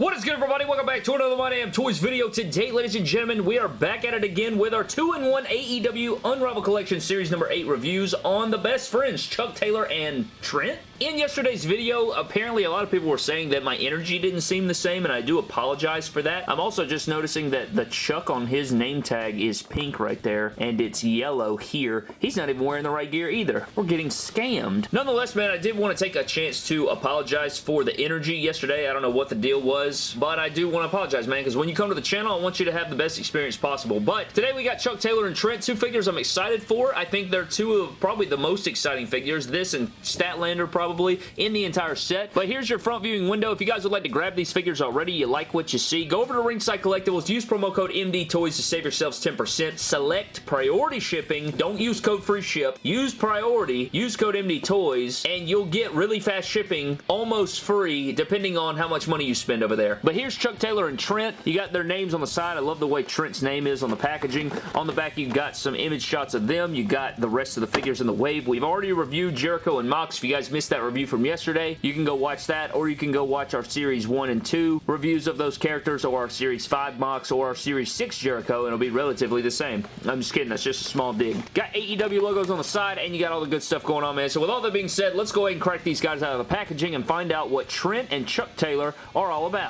What is good, everybody? Welcome back to another My Damn Toys video. Today, ladies and gentlemen, we are back at it again with our 2-in-1 AEW Unrivaled Collection Series number 8 reviews on the best friends, Chuck Taylor and Trent. In yesterday's video, apparently a lot of people were saying that my energy didn't seem the same, and I do apologize for that. I'm also just noticing that the Chuck on his name tag is pink right there, and it's yellow here. He's not even wearing the right gear either. We're getting scammed. Nonetheless, man, I did want to take a chance to apologize for the energy yesterday. I don't know what the deal was, but I do want to apologize, man, because when you come to the channel, I want you to have the best experience possible. But today we got Chuck Taylor and Trent, two figures I'm excited for. I think they're two of probably the most exciting figures. This and Statlander probably in the entire set. But here's your front viewing window. If you guys would like to grab these figures already, you like what you see, go over to Ringside Collectibles, use promo code MD Toys to save yourselves 10%. Select priority shipping. Don't use code free ship. Use priority. Use code MD Toys and you'll get really fast shipping almost free depending on how much money you spend over there. But here's Chuck Taylor and Trent. You got their names on the side. I love the way Trent's name is on the packaging. On the back, you got some image shots of them. You got the rest of the figures in the wave. We've already reviewed Jericho and Mox. If you guys missed that that review from yesterday. You can go watch that or you can go watch our Series 1 and 2 reviews of those characters or our Series 5 Mox or our Series 6 Jericho and it'll be relatively the same. I'm just kidding. That's just a small dig. Got AEW logos on the side and you got all the good stuff going on, man. So with all that being said, let's go ahead and crack these guys out of the packaging and find out what Trent and Chuck Taylor are all about.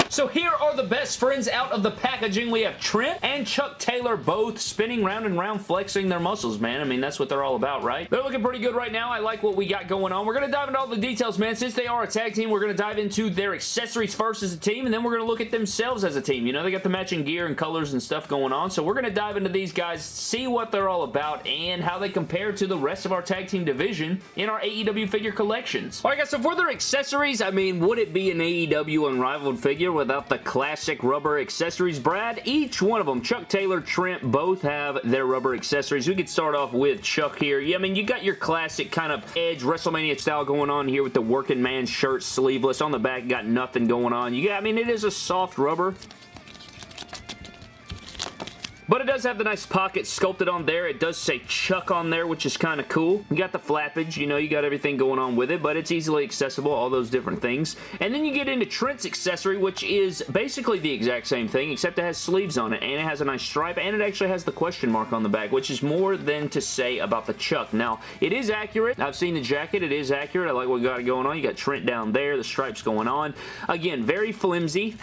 So here are the best friends out of the packaging. We have Trent and Chuck Taylor both spinning round and round flexing their muscles, man. I mean, that's what they're all about, right? They're looking pretty good right now. I like what we got going on. We're going to dive into all the details, man. Since they are a tag team, we're going to dive into their accessories first as a team, and then we're going to look at themselves as a team. You know, they got the matching gear and colors and stuff going on, so we're going to dive into these guys, see what they're all about, and how they compare to the rest of our tag team division in our AEW figure collections. Alright guys, so for their accessories, I mean, would it be an AEW Unrivaled figure without the classic rubber accessories. Brad, each one of them, Chuck Taylor, Trent, both have their rubber accessories. We could start off with Chuck here. Yeah, I mean, you got your classic kind of Edge WrestleMania style going on here with the working man shirt sleeveless. On the back, got nothing going on. You got, I mean, it is a soft rubber. But it does have the nice pocket sculpted on there. It does say Chuck on there, which is kind of cool. You got the flappage, you know, you got everything going on with it, but it's easily accessible, all those different things. And then you get into Trent's accessory, which is basically the exact same thing, except it has sleeves on it, and it has a nice stripe, and it actually has the question mark on the back, which is more than to say about the Chuck. Now, it is accurate. I've seen the jacket. It is accurate. I like what we got going on. You got Trent down there, the stripes going on. Again, very flimsy.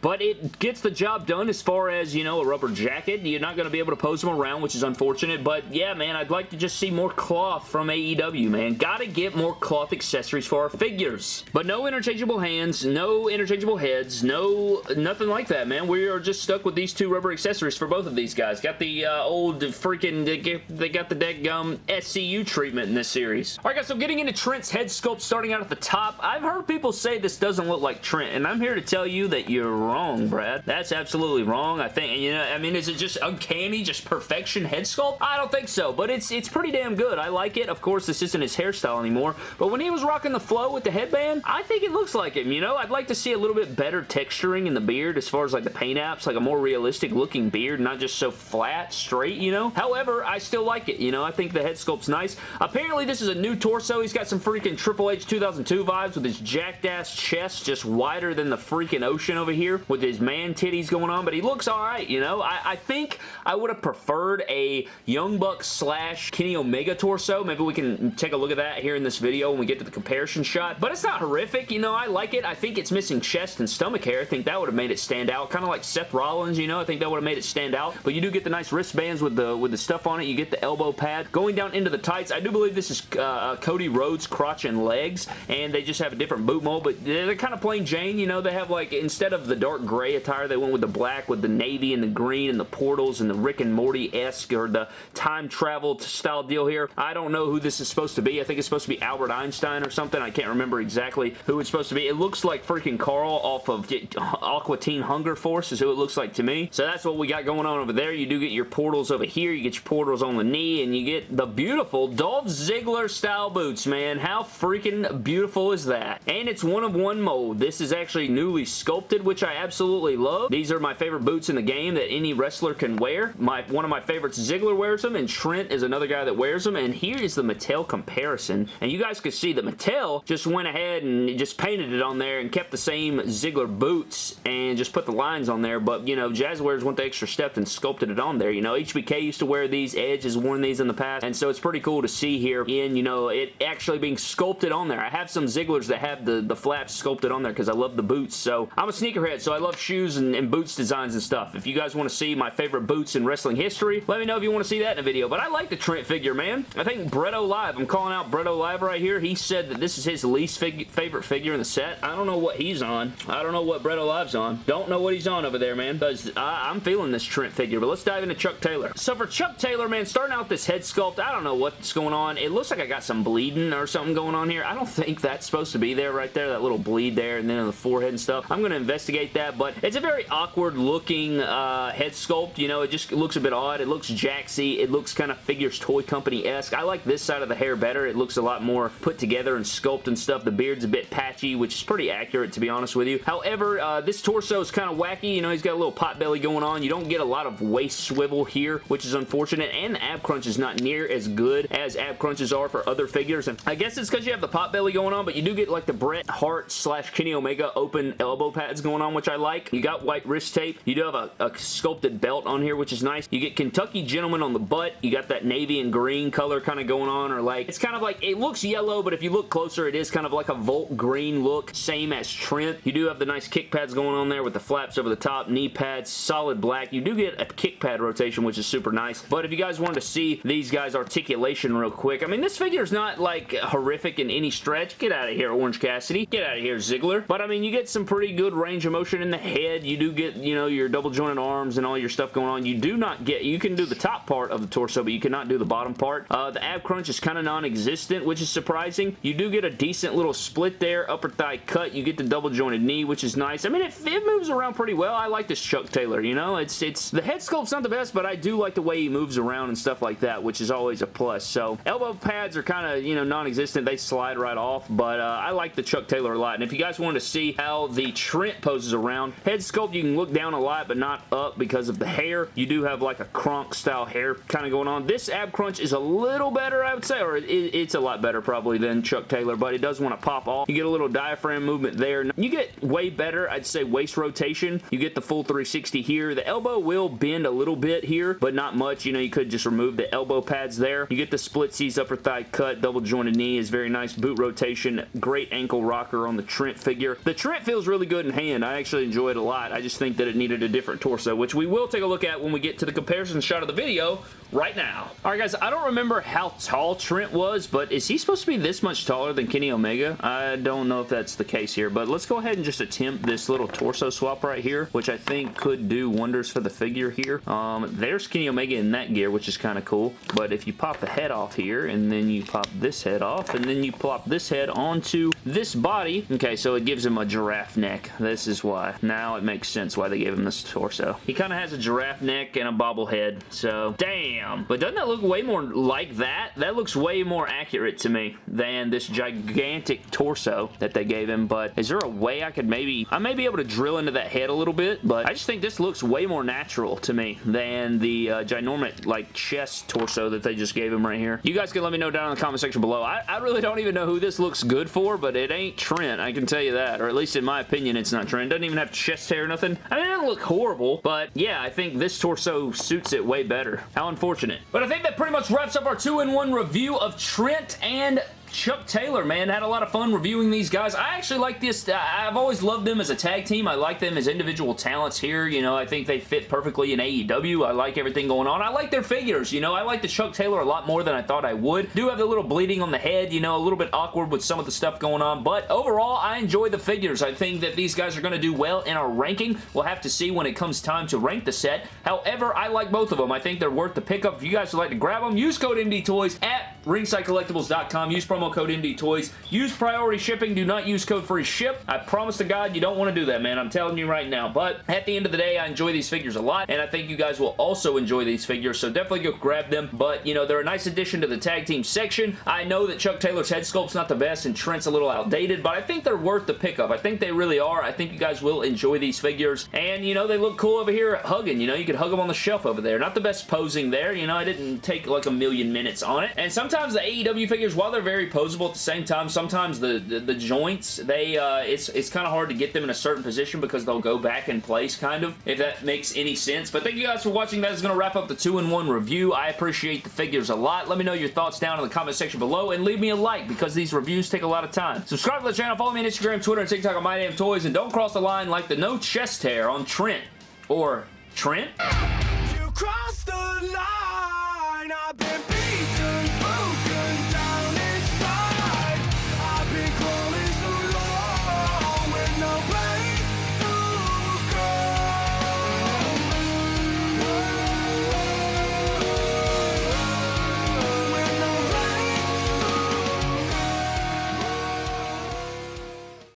But it gets the job done as far as, you know, a rubber jacket. You're not going to be able to pose them around, which is unfortunate. But yeah, man, I'd like to just see more cloth from AEW, man. Gotta get more cloth accessories for our figures. But no interchangeable hands, no interchangeable heads, no nothing like that, man. We are just stuck with these two rubber accessories for both of these guys. Got the uh, old freaking, they got the dead gum SCU treatment in this series. Alright guys, so getting into Trent's head sculpt starting out at the top, I've heard people say this doesn't look like Trent, and I'm here to tell you that you're wrong, Brad. That's absolutely wrong. I think, you know, I mean, is it just uncanny, just perfection head sculpt? I don't think so, but it's it's pretty damn good. I like it. Of course, this isn't his hairstyle anymore, but when he was rocking the flow with the headband, I think it looks like him, you know? I'd like to see a little bit better texturing in the beard as far as like the paint apps, like a more realistic looking beard, not just so flat, straight, you know? However, I still like it, you know? I think the head sculpt's nice. Apparently, this is a new torso. He's got some freaking Triple H 2002 vibes with his jacked ass chest just wider than the freaking ocean over here with his man titties going on, but he looks alright, you know? I, I think I would have preferred a Young Buck slash Kenny Omega torso. Maybe we can take a look at that here in this video when we get to the comparison shot, but it's not horrific, you know? I like it. I think it's missing chest and stomach hair. I think that would have made it stand out, kind of like Seth Rollins, you know? I think that would have made it stand out, but you do get the nice wristbands with the with the stuff on it. You get the elbow pad. Going down into the tights, I do believe this is uh, uh Cody Rhodes crotch and legs, and they just have a different boot mold, but they're kind of plain Jane, you know? They have like, instead of the dark gray attire. They went with the black with the navy and the green and the portals and the Rick and Morty-esque or the time travel style deal here. I don't know who this is supposed to be. I think it's supposed to be Albert Einstein or something. I can't remember exactly who it's supposed to be. It looks like freaking Carl off of Aqua Teen Hunger Force is who it looks like to me. So that's what we got going on over there. You do get your portals over here. You get your portals on the knee and you get the beautiful Dolph Ziggler style boots, man. How freaking beautiful is that? And it's one of one mold. This is actually newly sculpted, which I absolutely love. These are my favorite boots in the game that any wrestler can wear. My One of my favorites, Ziggler wears them, and Trent is another guy that wears them, and here is the Mattel comparison, and you guys can see that Mattel just went ahead and just painted it on there and kept the same Ziggler boots and just put the lines on there, but, you know, Jazwares went the extra step and sculpted it on there. You know, HBK used to wear these, Edge has worn these in the past, and so it's pretty cool to see here in, you know, it actually being sculpted on there. I have some Zigglers that have the, the flaps sculpted on there because I love the boots, so I'm a sneakerhead, so I love shoes and, and boots designs and stuff. If you guys want to see my favorite boots in wrestling history, let me know if you want to see that in a video, but I like the Trent figure, man. I think Bretto Live, I'm calling out Bretto Live right here, he said that this is his least fig favorite figure in the set. I don't know what he's on. I don't know what Bretto Live's on. Don't know what he's on over there, man, because I'm feeling this Trent figure, but let's dive into Chuck Taylor. So for Chuck Taylor, man, starting out this head sculpt, I don't know what's going on. It looks like I got some bleeding or something going on here. I don't think that's supposed to be there right there, that little bleed there and then on the forehead and stuff. I'm going to investigate that, but it's a very awkward looking uh, head sculpt. You know, it just looks a bit odd. It looks jaxy. It looks kind of Figures Toy Company-esque. I like this side of the hair better. It looks a lot more put together and sculpt and stuff. The beard's a bit patchy, which is pretty accurate to be honest with you. However, uh, this torso is kind of wacky. You know, he's got a little pot belly going on. You don't get a lot of waist swivel here, which is unfortunate, and the ab crunch is not near as good as ab crunches are for other figures, and I guess it's because you have the pot belly going on, but you do get like the Bret Hart slash Kenny Omega open elbow pads going on, which I like. You got white wrist tape. You do have a, a sculpted belt on here, which is nice. You get Kentucky Gentleman on the butt. You got that navy and green color kind of going on, or like, it's kind of like, it looks yellow, but if you look closer, it is kind of like a Volt green look, same as Trent. You do have the nice kick pads going on there with the flaps over the top, knee pads, solid black. You do get a kick pad rotation, which is super nice, but if you guys wanted to see these guys articulation real quick, I mean, this figure is not like horrific in any stretch. Get out of here, Orange Cassidy. Get out of here, Ziggler. But I mean, you get some pretty good range of motion in the head. You do get, you know, your double jointed arms and all your stuff going on. You do not get, you can do the top part of the torso, but you cannot do the bottom part. Uh, the ab crunch is kind of non-existent, which is surprising. You do get a decent little split there, upper thigh cut. You get the double jointed knee, which is nice. I mean, it, it moves around pretty well. I like this Chuck Taylor, you know? It's, it's, the head sculpt's not the best, but I do like the way he moves around and stuff like that, which is always a plus. So, elbow pads are kind of, you know, non-existent. They slide right off, but uh, I like the Chuck Taylor a lot. And if you guys wanted to see how the Trent poses around, head sculpt, you can look down a lot, but not up because of the hair. You do have like a Kronk style hair kind of going on. This ab crunch is a little better, I would say, or it, it's a lot better probably than Chuck Taylor, but it does want to pop off. You get a little diaphragm movement there. You get way better, I'd say, waist rotation. You get the full 360 here. The elbow will bend a little bit here, but not much. You know, you could just remove the elbow pads there. You get the splitsies, upper thigh cut, double jointed knee is very nice. Boot rotation, great ankle rocker on the Trent figure. The Trent feels really good in hand. I actually enjoy it a lot. I just think that it needed a different torso, which we will take a look at when we get to the comparison shot of the video right now. Alright guys, I don't remember how tall Trent was, but is he supposed to be this much taller than Kenny Omega? I don't know if that's the case here, but let's go ahead and just attempt this little torso swap right here, which I think could do wonders for the figure here. Um, there's Kenny Omega in that gear, which is kind of cool, but if you pop the head off here, and then you pop this head off, and then you plop this head onto this body, okay, so it gives him a giraffe neck. This is why. Now it makes sense why they gave him this torso. He kind of has a giraffe neck and a bobblehead, so damn damn. But doesn't that look way more like that? That looks way more accurate to me than this gigantic torso that they gave him. But is there a way I could maybe... I may be able to drill into that head a little bit, but I just think this looks way more natural to me than the uh, ginormous, like, chest torso that they just gave him right here. You guys can let me know down in the comment section below. I, I really don't even know who this looks good for, but it ain't Trent. I can tell you that. Or at least in my opinion, it's not Trent. Doesn't even have chest hair or nothing. I mean, it doesn't look horrible, but yeah, I think this torso suits it way better. How unfortunate unfortunate. But I think that pretty much wraps up our 2-in-1 review of Trent and Chuck Taylor, man. Had a lot of fun reviewing these guys. I actually like this. Uh, I've always loved them as a tag team. I like them as individual talents here. You know, I think they fit perfectly in AEW. I like everything going on. I like their figures. You know, I like the Chuck Taylor a lot more than I thought I would. Do have the little bleeding on the head, you know, a little bit awkward with some of the stuff going on, but overall, I enjoy the figures. I think that these guys are going to do well in our ranking. We'll have to see when it comes time to rank the set. However, I like both of them. I think they're worth the pickup. If you guys would like to grab them, use code MDTOYS at ringsidecollectibles.com. Use promo code MD Toys. Use priority shipping. Do not use code free ship. I promise to God you don't want to do that, man. I'm telling you right now. But at the end of the day, I enjoy these figures a lot, and I think you guys will also enjoy these figures, so definitely go grab them. But, you know, they're a nice addition to the tag team section. I know that Chuck Taylor's head sculpt's not the best and Trent's a little outdated, but I think they're worth the pickup. I think they really are. I think you guys will enjoy these figures. And, you know, they look cool over here hugging. You know, you could hug them on the shelf over there. Not the best posing there. You know, I didn't take like a million minutes on it. And sometimes the AEW figures, while they're very posable at the same time, sometimes the, the, the joints, they, uh, it's, it's kind of hard to get them in a certain position because they'll go back in place, kind of, if that makes any sense. But thank you guys for watching. That is going to wrap up the 2-in-1 review. I appreciate the figures a lot. Let me know your thoughts down in the comment section below and leave me a like because these reviews take a lot of time. Subscribe to the channel. Follow me on Instagram, Twitter, and TikTok on My Damn Toys. And don't cross the line like the no chest hair on Trent. Or Trent?